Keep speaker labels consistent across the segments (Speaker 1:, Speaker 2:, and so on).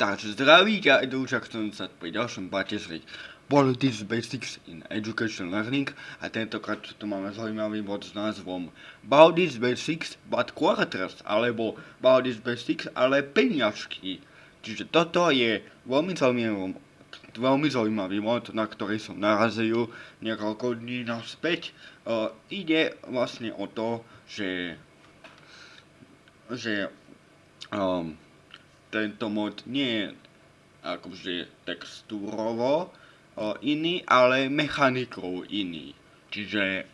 Speaker 1: Takže zdraví ťa Edoučak, chcem sa pri ďalšom parte zrieť Politics Basics in Education Learning a tentokrát tu máme zaujímavý bod s názvom Politics Basics but Quarters alebo Politics Basics ale peniažky. Čiže toto je veľmi zaujímavý, veľmi zaujímavý mod, na ktorý som narazil niekoľko dní naspäť. Uh, ide vlastne o to, že, že um, tento mod nie je akože textúrovo iný, ale mechanikou iný. Čiže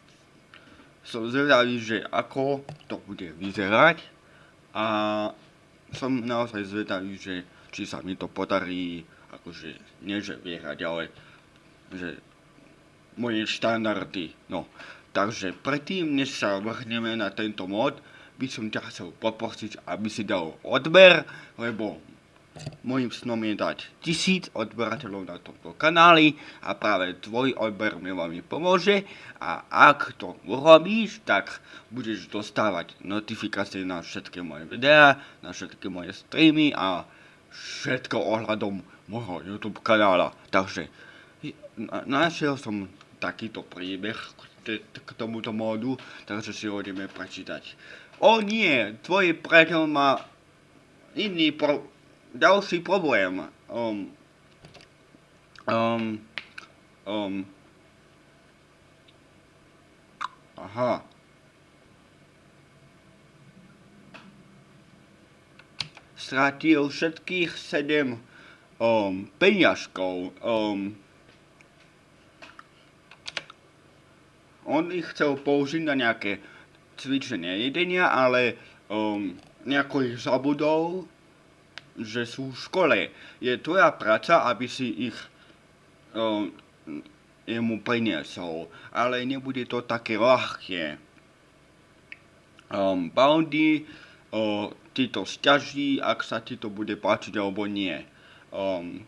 Speaker 1: som zvedavý, že ako to bude vyzerať a som naozaj zvedavý, že či sa mi to podarí, akože nie že vierať, ale že moje štandardy. No, takže predtým, než sa vrhneme na tento mod, by som ťa chcel poprosiť, aby si dal odber, lebo môjim snom je dať tisíc odberateľov na tomto kanáli a práve tvoj odber mi veľmi pomôže a ak to urobíš, tak budeš dostávať notifikácie na všetky moje videá, na všetky moje streamy a všetko ohľadom môjho YouTube kanála. Takže našiel som takýto príbeh k tomuto módu, takže si ho ideme prečítať. O nie, tvoj priateľ má iný pro... ďalší problém. Um, um, um, aha. Stratil všetkých sedem um, peňažkov. Um, on ich chcel použiť na nejaké cvičenie jedenia, ale um, nejako ich zabudol, že sú v škole. Je tvoja práca, aby si ich um, jemu priniesol, ale nebude to také ľahké. Um, Boundy uh, ti to stiaží, ak sa ti to bude páčiť alebo nie. Um,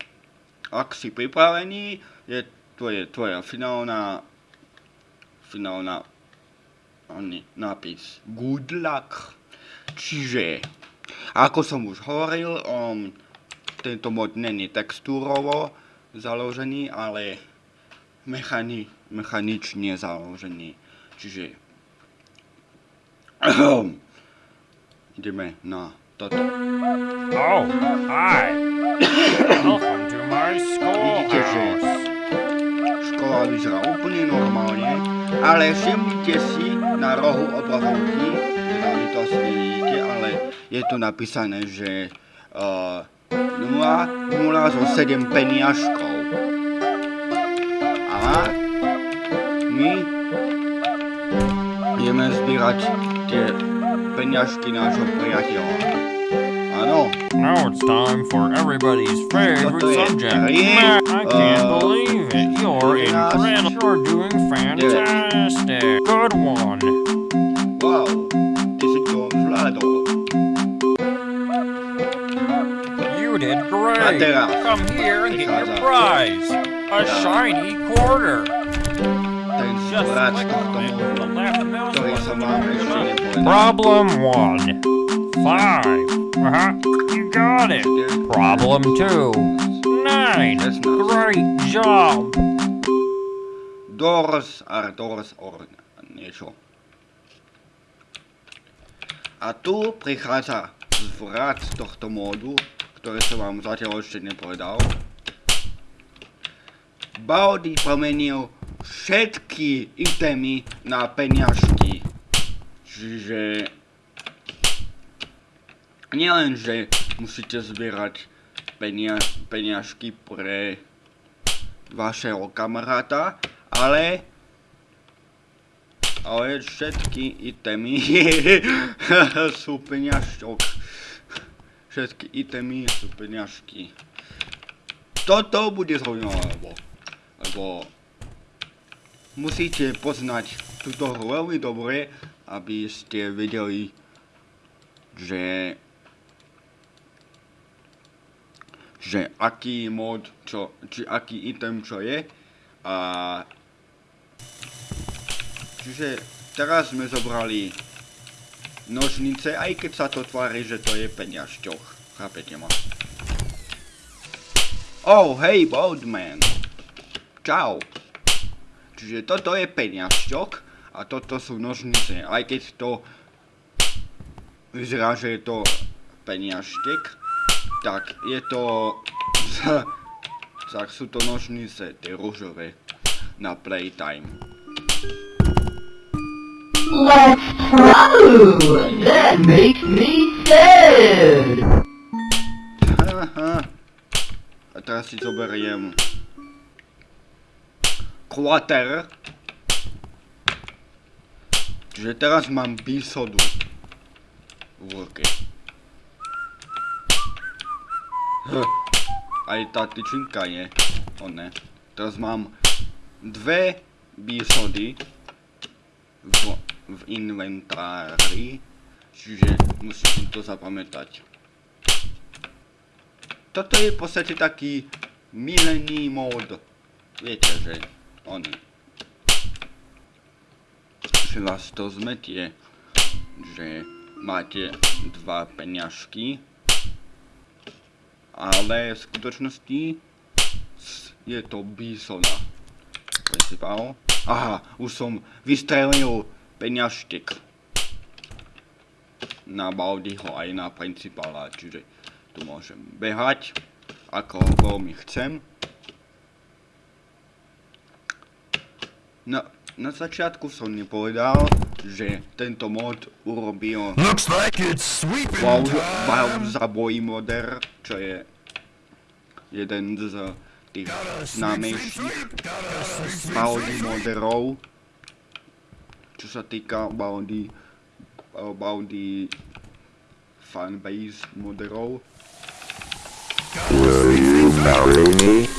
Speaker 1: ak si pripravený, je to je tvoja finálna finálna nápis good luck. Čiže, ako som už hovoril, um, tento mod není textúrovo založený, ale mechani, mechanične založený. Čiže ideme na toto.
Speaker 2: Oh, hi. Welcome to my schoolhouse.
Speaker 1: Škola vyzerá úplne normálne, ale všimnite si na rohu obrazovky, vy to asi nevidíte, ale je tu napísané, že uh, 0, 0 zo 7 peniažkov. A my ideme zbierať tie peniažky nášho priateľa. Áno,
Speaker 2: Now it's time for everybody's favorite subject. I can't
Speaker 1: uh,
Speaker 2: believe it. You're incredible. You're doing fantastic. Good one.
Speaker 1: wow, si to zvládol.
Speaker 2: You did great. Come here and get your prize. A shiny quarter. Just click on it with the left mouse button.
Speaker 1: vám ešte nepovedal.
Speaker 2: Problem one. Five. Uh-huh. You got it. Problem two. Nine.
Speaker 1: That's nice.
Speaker 2: Great job.
Speaker 1: Doors are doors or niečo. A tu prichádza zvrat tohto módu, ktoré som vám zatiaľ ešte nepovedal. Baudy pomenil všetky itemy na peniažky. Čiže nielen, že musíte zbierať penia, peniažky pre vašeho kamaráta, ale ale všetky itemy sú peňažok. Všetky itemy sú peňažky. Toto bude zaujímavé, lebo, lebo musíte poznať túto hru veľmi dobre, aby ste vedeli, že že aký mod, čo, či aký item čo je a čiže teraz sme zobrali nožnice, aj keď sa to tvári, že to je peňažťoch. Chápete ma? Oh, hej, Boldman. Čau. Čiže toto je peniažťok a toto sú nožnice. Aj keď to vyzerá, že je to peniažtek, tak je to... tak sú to nožnice, tie rúžové, na playtime.
Speaker 3: Let's throw! That makes me sad!
Speaker 1: A teraz si zoberiem Quarter. Čiže teraz mám bisodu v ruke. H. Aj tá tyčinka je. O ne. Teraz mám dve bisody v, v inventári. Čiže musím to zapamätať. Toto je v podstate taký milený mód. Viete, že oni. Že vás to zmetie, že máte dva peňažky, ale v skutočnosti je to bisona. Principál. Aha, už som vystrelil peňažtek na Baldiho aj na principála, čiže tu môžem behať ako veľmi chcem. Na, na začiatku som nepovedal, že tento mod urobil
Speaker 4: Looks like it's sweeping
Speaker 1: Wow. Bowser Boy Moder, čo je jeden z tých známejších Baldi moderov, čo sa týka Baldi, Baldi fanbase moderov. A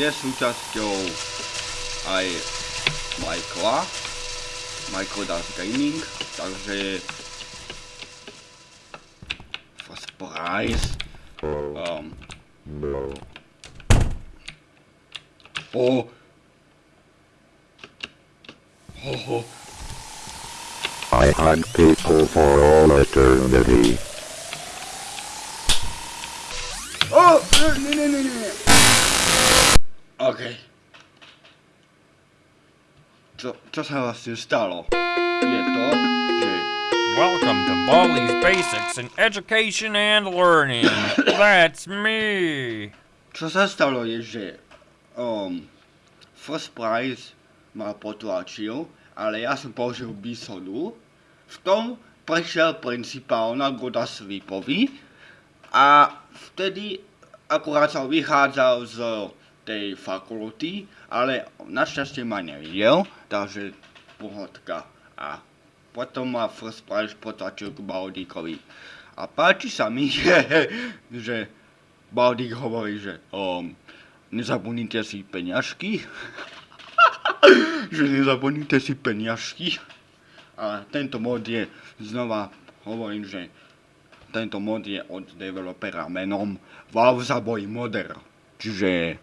Speaker 1: je súčasťou aj Michaela, Michael Das Gaming, takže first prize. Um, o, ho, ho,
Speaker 5: I hunt people for all eternity.
Speaker 1: Co, sa vlastne stalo? Je to, že
Speaker 2: Welcome to Baldi's Basics in Education and Learning. That's me.
Speaker 1: čo sa stalo je, že um, First Prize ma potlačil, ale ja som použil bisodu. V tom prešiel principál na Goda Slipovi a vtedy akurát sa vychádzal z tej fakulty, ale našťastie ma nevidel, takže pohodka. A potom ma First Prize potlačil k Baldíkovi. A páči sa mi, že, že Baldík hovorí, že um, nezabudnite si peňažky. že nezabudnite si peňažky. A tento mod je, znova hovorím, že tento mod je od developera menom Wowzaboy Modder. Čiže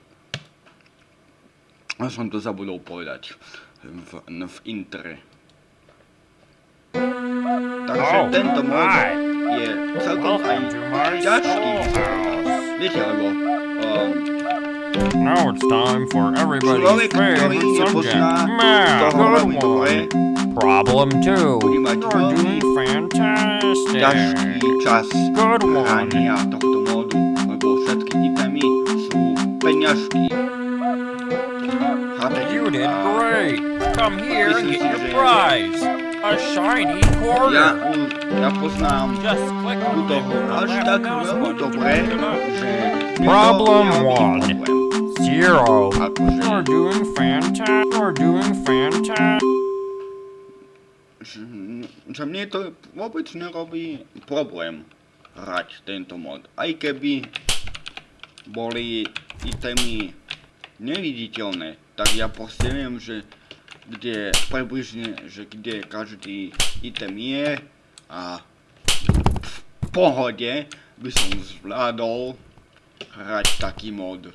Speaker 1: ja som to zabudol povedať v, v intre. Takže
Speaker 2: Oh,
Speaker 1: tento mod je celkom aj ťažký. Viete, lebo um,
Speaker 2: Now it's time for everybody's
Speaker 1: človek,
Speaker 2: favorite subject. Math. Good one. Problem two. You're doing fantastic.
Speaker 1: ťažký čas
Speaker 2: Good one.
Speaker 1: hrania tohto módu, lebo všetky itemy sú peňažky. A
Speaker 2: great. Come here and get your prize. A shiny
Speaker 1: Ja,
Speaker 2: quarter.
Speaker 1: ja poznám
Speaker 2: Just click on
Speaker 1: túto hru až tak veľmi
Speaker 2: button.
Speaker 1: dobre, že
Speaker 2: Problem one. Zero.
Speaker 1: Akože,
Speaker 2: You're doing fantastic. You're doing fantastic.
Speaker 1: že, že mne to vôbec nerobí problém hrať tento mod. Aj keby boli itemy neviditeľné, tak ja proste viem, že kde približne, že kde každý item je a v pohode by som zvládol hrať taký mod.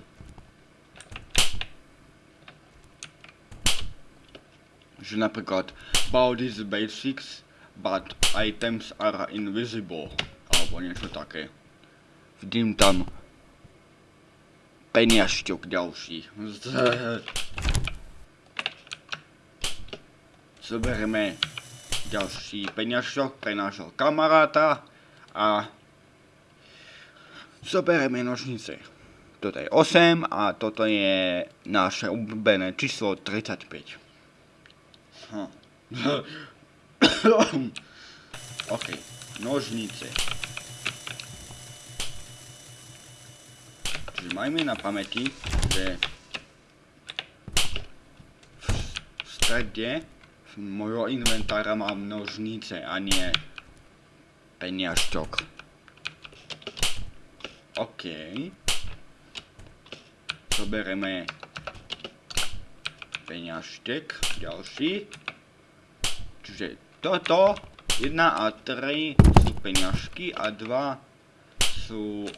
Speaker 1: Že napríklad Baldi's Basics but items are invisible. Alebo niečo také. Vidím tam peniažťok ďalší. Zoberieme ďalší peniažok pre nášho kamaráta a zoberieme nožnice. Toto je 8 a toto je naše obľúbené číslo 35. Hm. OK, nožnice. Čiže majme na pamäti, že v strede môjho inventára mám nožnice a nie peniažťok. OK. Zobereme peniažtek, ďalší. Čiže toto, 1 a 3 sú peniažky a 2 sú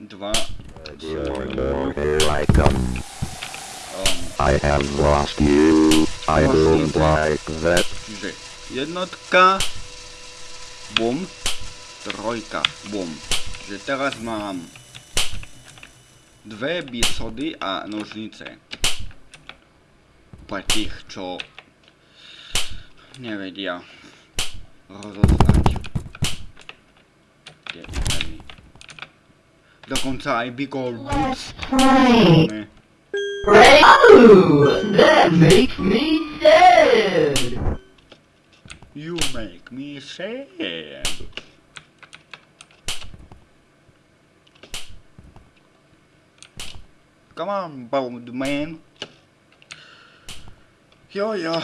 Speaker 1: 2
Speaker 5: Come.
Speaker 1: um,
Speaker 5: I have lost you. I don't like that.
Speaker 1: Jednotka, bum, trojka, bum. Čiže teraz mám dve bisody a nožnice. Pre tých, čo nevedia rozoznať tie itemy. Dokonca aj Big Old Boots.
Speaker 3: Pray.
Speaker 1: máme.
Speaker 3: Pray. Oh, that makes me sad.
Speaker 1: You make me sad. Come on, bold man. Jo, jo.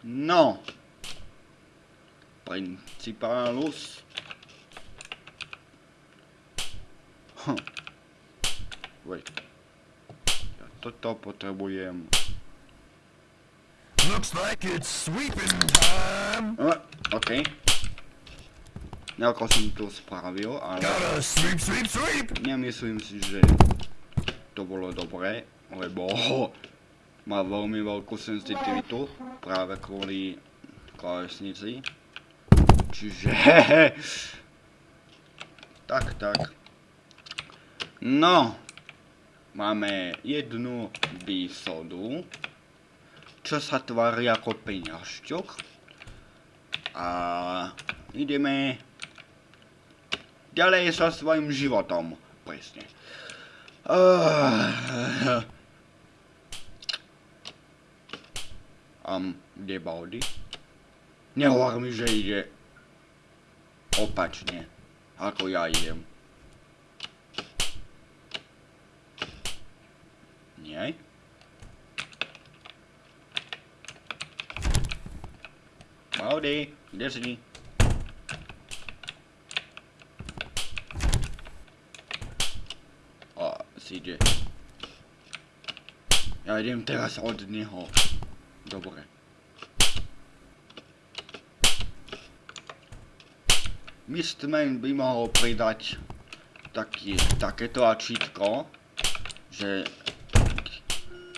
Speaker 1: No. Principalus. Hm. Wait. Ja toto potrebujem.
Speaker 4: Looks like it's sweeping time.
Speaker 1: A, OK. Nejako som to spravil, ale
Speaker 4: Gotta sweep, sweep, sweep.
Speaker 1: nemyslím si, že to bolo dobré, lebo má veľmi veľkú senzitivitu práve kvôli klávesnici. Čiže... tak, tak. No, máme jednu výsodu, čo sa tvári ako peňažťok. A ideme ďalej so svojím životom. Presne. Uh, um, kde Baldy? Nehovor mi, že ide opačne, ako ja idem. Nie? Baldy, kde si? A, ide. Ja idem teraz od neho. Dobre. Mistman by mohol pridať taký, takéto ačítko, že,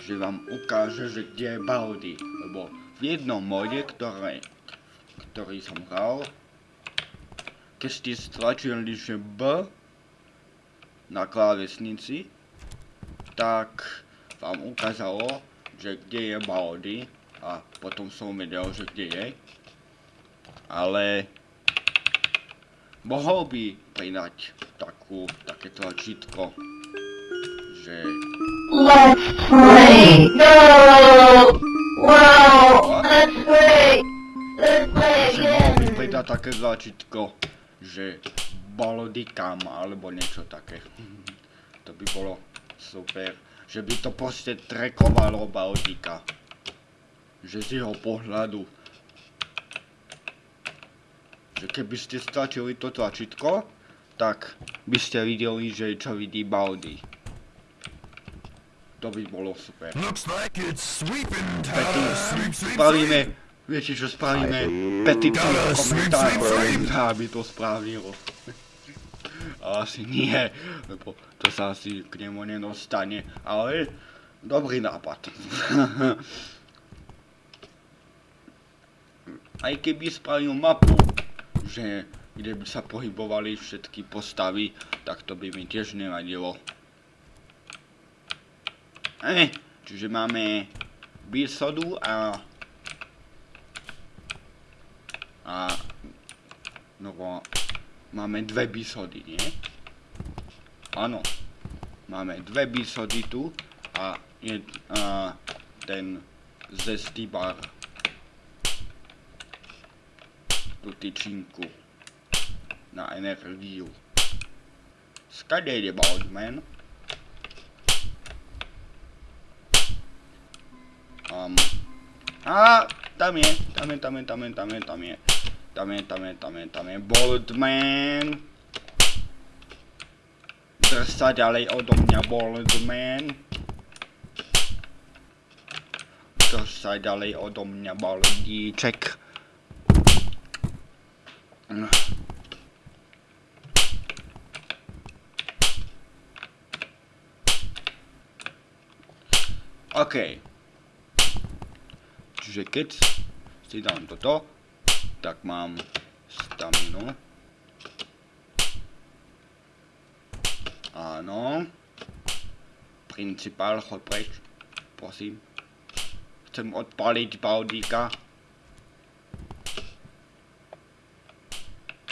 Speaker 1: že vám ukáže, že kde je Baldy. Lebo v jednom mode, ktoré, ktorý som hral, keď ste stlačili, že B na klávesnici, tak vám ukázalo, že kde je Baldy a potom som vedel, že kde je. Ale mohol by pridať takú, takéto čítko, že
Speaker 3: Let's pray. No. Wow. Let's pray. Let's play again.
Speaker 1: pridať také záčitko, že Baldy kam, alebo niečo také. To by bolo super. Že by to proste trekovalo Baldika. Že z jeho pohľadu. Že keby ste stlačili to tlačítko, tak by ste videli, že čo vidí Baldy. To by bolo super. Spravíme,
Speaker 4: sweep.
Speaker 1: viete čo spravíme?
Speaker 5: Aj.
Speaker 1: Petíciu v komentároch, aby to spravilo. Asi nie, lebo to sa asi k nemu nedostane, ale dobrý nápad. aj keby spravil mapu, že kde by sa pohybovali všetky postavy, tak to by mi tiež nevadilo. Eh, čiže máme bisodu a a no máme dve bisody, nie? Áno. Máme dve bisody tu a, jed, a ten zestý bar. Tú tyčinku na energiu. Skade ide Baldman? Je, tam je. Tam je, tam je, tam je, tam je Boldman. Drž sa ďalej odo mňa Boldman. Drž sa ďalej odo mňa Boldíček. OK. Čiže keď si dám toto, tak mám staminu. Áno. Principál, chod preč. Prosím. Chcem odpaliť Baldíka.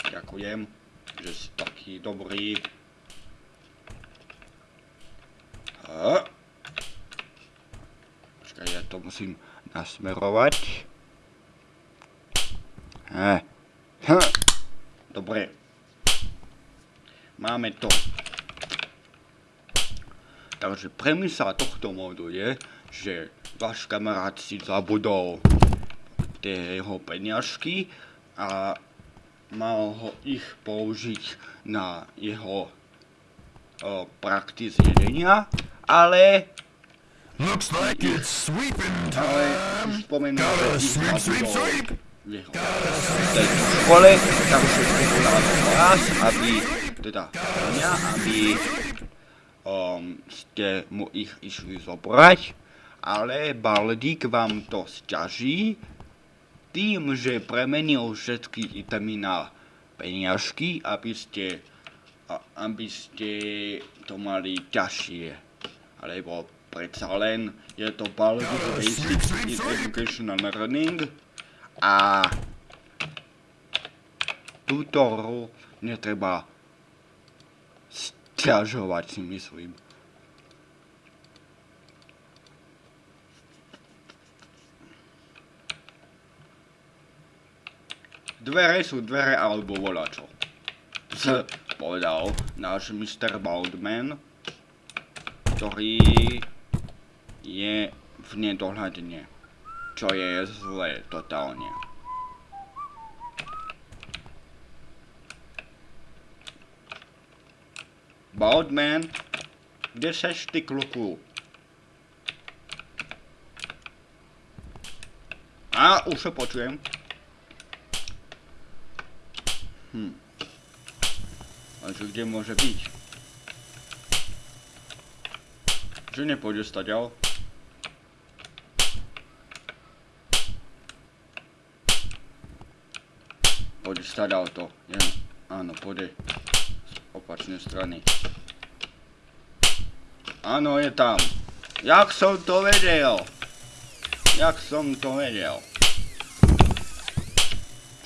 Speaker 1: Ďakujem, že si taký dobrý. Počkaj, ja to musím nasmerovať. He. Dobre. Máme to. Takže premisa tohto modu je, že váš kamarát si zabudol tie jeho peňažky a mal ho ich použiť na jeho o, zjedenia, ale
Speaker 4: Looks like it's sweeping time. Gotta sweep, sweep, sweep.
Speaker 1: tej škole, takže povedal vás, aby, teda mňa, aby um, ste mu ich išli zobrať, ale Baldík vám to sťaží tým, že premenil všetky itemy na peniažky, aby ste, aby ste to mali ťažšie. Alebo predsa len je to Baldík Basic in Education and Learning a túto hru netreba stiažovať si myslím. Dvere sú dvere alebo volačo. Z povedal náš Mr. Baldman, ktorý je v nedohľadne, čo je zlé totálne. Baldman, kde seš ty kluku? A, už ho počujem. Hm. A že kde môže byť? Že nepôjde staďal? Pôjde staďal to. Áno, pôjde z opačnej strany. Áno, je tam. Jak som to vedel? Jak som to vedel?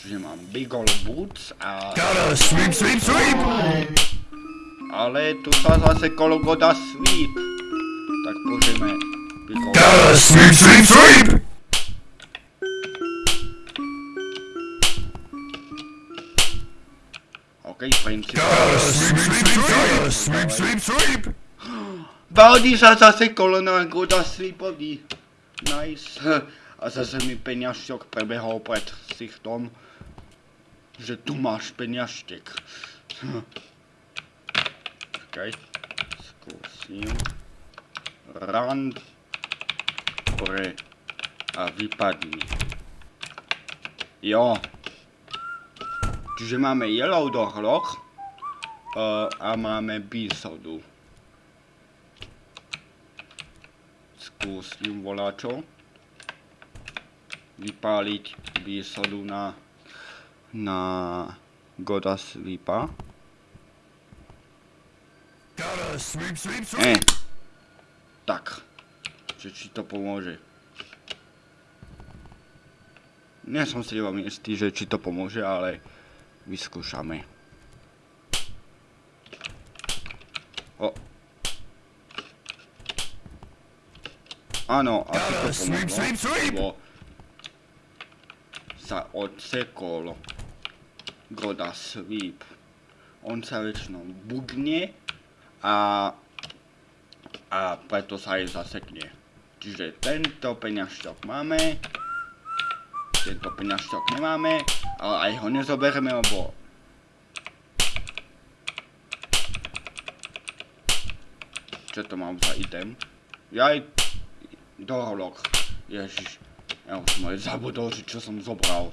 Speaker 1: Čiže mám Big Ol Boots a...
Speaker 4: Gotta sweep, sweep, sweep.
Speaker 1: Ale tu sa zase kolego dá sweep. Tak Ol
Speaker 4: Gotta sweep, sweep, sweep.
Speaker 1: OK, princíp.
Speaker 4: Gotta sweep, sweep, sweep. Sweep, sweep, sweep.
Speaker 1: Baldi sa zase kolena dá sweepovi. Nice. A zase mi peňažťok prebehol pred sichtom. Že tu máš peňažtek. Čakaj. Skúsim. Run. Pre. A vypadni. Jo. Čiže máme Yellow Dohloch. Uh, a máme Bisodu. Skúsim voláčo. vypáliť výsodu na, na Goda Sweepa.
Speaker 4: Sweep, sweep,
Speaker 1: Eh. Tak. Že či to pomôže. Nie som si veľmi istý, že či to pomôže, ale vyskúšame. O. Áno, asi to pomohlo, sa odsekol Goda Sweep. On sa väčšinou bugne a, a preto sa aj zasekne. Čiže tento peňažťok máme, tento peňažťok nemáme, ale aj ho nezoberieme, lebo čo to mám za item? Jaj, doholok. Ježiš, ja už som aj zabudol, že čo som zobral.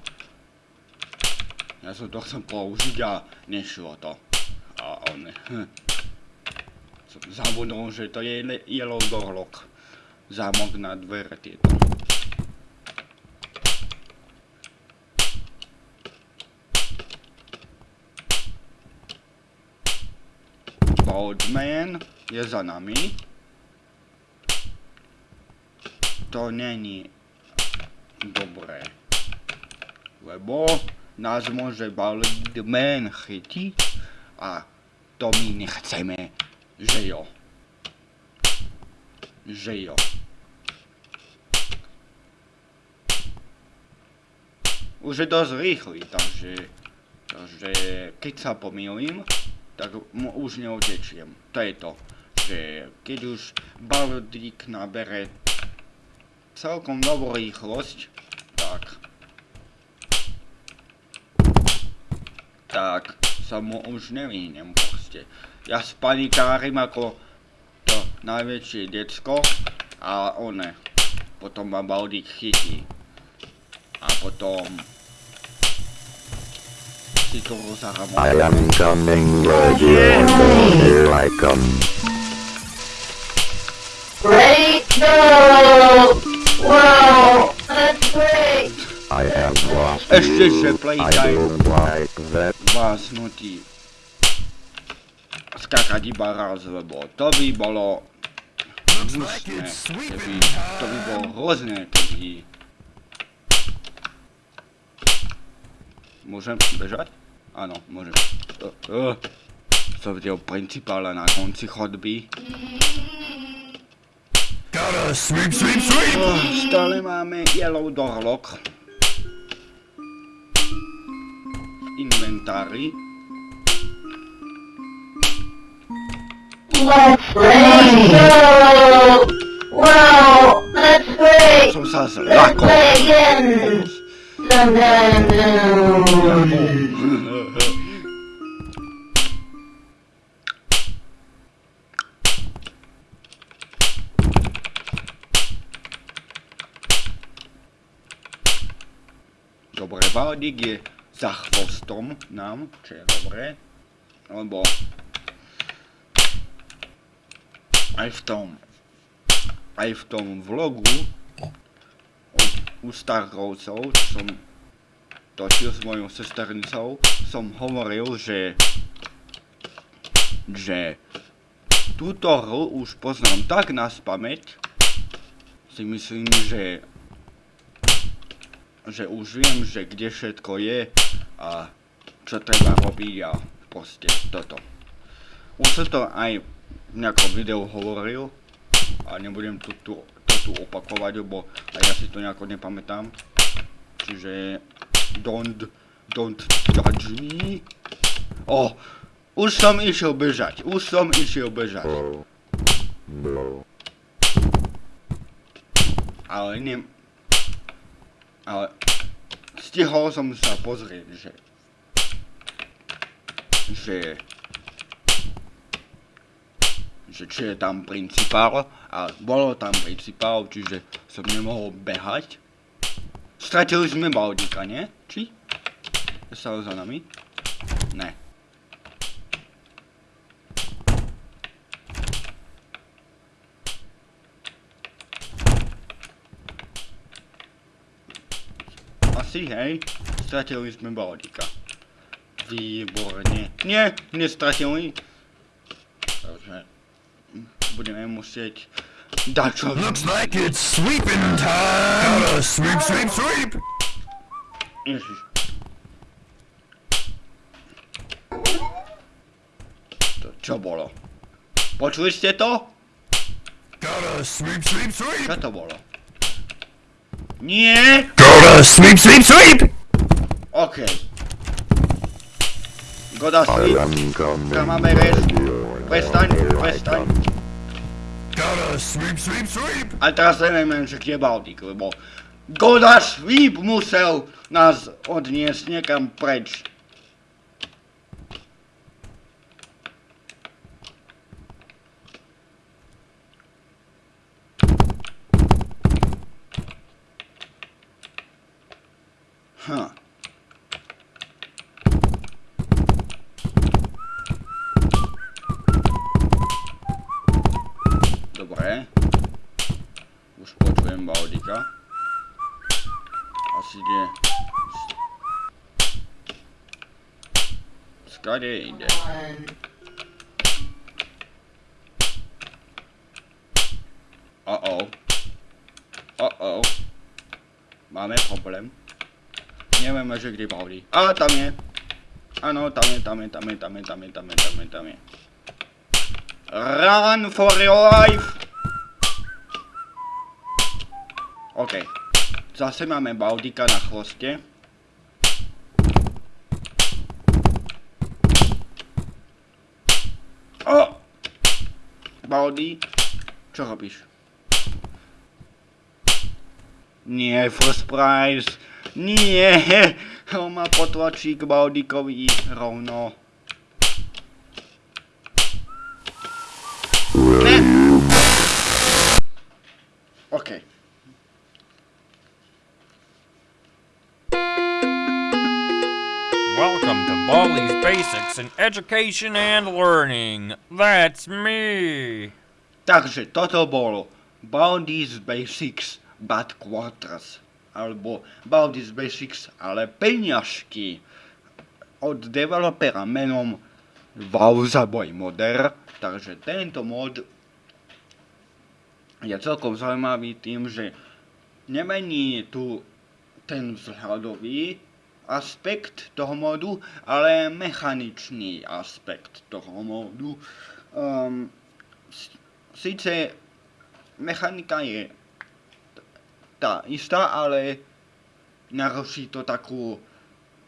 Speaker 1: Ja som to chcel použiť a nešlo to. A on... Hm. Som zabudol, že to je yellow doorlock. Zámok na dvere tieto. Boatman je za nami. To není dobré. Lebo nás môže Baldman chytiť a to my nechceme, že jo. Že jo. Už je dosť rýchly, takže, takže keď sa pomýlim, tak mu už neutečiem. To je to, že keď už Baldík nabere celkom dobrú rýchlosť, tak tak sa mu už nevyhnem proste. Ja spanikárim ako to najväčšie decko a one. Potom ma Baldík chytí. A potom si to rozhrám.
Speaker 5: I am coming, Roger. Here I come.
Speaker 3: Great! No! Wow! That's great!
Speaker 5: I have lost
Speaker 1: Ešte, že
Speaker 5: you. I
Speaker 1: playtime
Speaker 5: don't like that.
Speaker 1: vás nutí skakať iba raz, lebo to by bolo hnusné,
Speaker 4: it's
Speaker 1: keby, to by bolo hrozné, keby... Môžem bežať? Áno, môžem. Uh, uh, som videl principála na konci chodby.
Speaker 4: Gotta sweep, sweep, sweep.
Speaker 1: Uh, stále máme yellow doorlock. V inventári.
Speaker 3: Let's play! Wow! That's great!
Speaker 1: Som sa
Speaker 3: Let's
Speaker 1: zlakol.
Speaker 3: play again! Sometime soon!
Speaker 1: Baldik je za chvostom nám, čo je dobré, lebo aj v tom, aj v tom vlogu od, u Starkovcov, čo som točil s mojou sesternicou, som hovoril, že že túto hru už poznám tak na spameť, si myslím, že že už viem, že kde všetko je a čo treba robiť a proste toto. Už som to aj v nejakom videu hovoril a nebudem tu, tu, to tu opakovať, lebo aj ja si to nejako nepamätám. Čiže don't, don't judge me. O, už som išiel bežať, už som išiel bežať.
Speaker 5: Oh. No.
Speaker 1: Ale ne... Ale... Stihol som sa pozrieť, že... Že... Že či je tam principál a bolo tam principál, čiže som nemohol behať. Stratili sme Baldika, nie? Či? Stalo za nami? Ne. Asi, hej. Stratili sme Baldika. Výborne. Nie, nestratili. Takže budeme musieť dať čo...
Speaker 4: Looks like it's sweeping time. Gotta sweep, sweep, sweep.
Speaker 1: Ježiš. To čo bolo? Počuli ste to?
Speaker 4: Gotta sweep, sweep, sweep.
Speaker 1: Čo to bolo? Nie!
Speaker 4: Dobra, sweep, sweep, sweep!
Speaker 1: Okej. Goda sweep.
Speaker 5: Tam coming. Come
Speaker 1: on,
Speaker 5: baby.
Speaker 4: Western, sweep, sweep, sweep!
Speaker 1: Ale teraz nie wiem, czy gdzie Bałtyk, bo... Goda sweep musiał nas odnieść niekam precz. Hm. Dobre. Už počujem Baldika. Asi ide... Skade ide? Uh-oh. Uh-oh. Máme problém. Nevieme, že kde Baldi. A tam je. Áno, tam je, tam je, tam je, tam je, tam je, tam je, tam je, tam je. Run for your life! OK. Zase máme Baldika na chvoste. O! Baldi, čo robíš? Nie, first prize. Nie, on ma potlačí k Baldikovi rovno. Ne. OK.
Speaker 2: Welcome to Baldi's Basics in Education and Learning. That's me.
Speaker 1: Takže toto bolo Baldi's Basics Bad Quarters. Alebo Baldi's Basics, ale peňažky. Od developera menom Wowzaboy Modder. Takže tento mod je celkom zaujímavý tým, že nemení tu ten vzhľadový aspekt toho modu, ale mechaničný aspekt toho modu. Um, s- síce mechanika je tá istá, ale naruší to takú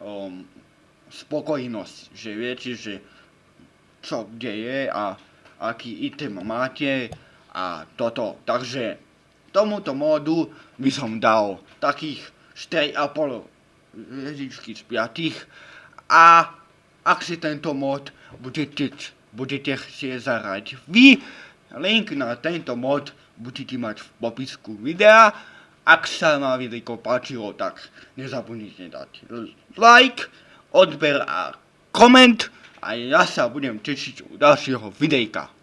Speaker 1: um, spokojnosť, že viete, že čo kde je a aký item máte a toto. Takže tomuto módu by som dal takých 4,5 hviezdičky z 5 a ak si tento mod budete, budete chcieť zahrať vy, link na tento mod budete mať v popisku videa. Ak sa vám video páčilo, tak nezabudnite dať like, odber a koment a ja sa budem tešiť u ďalšieho videjka.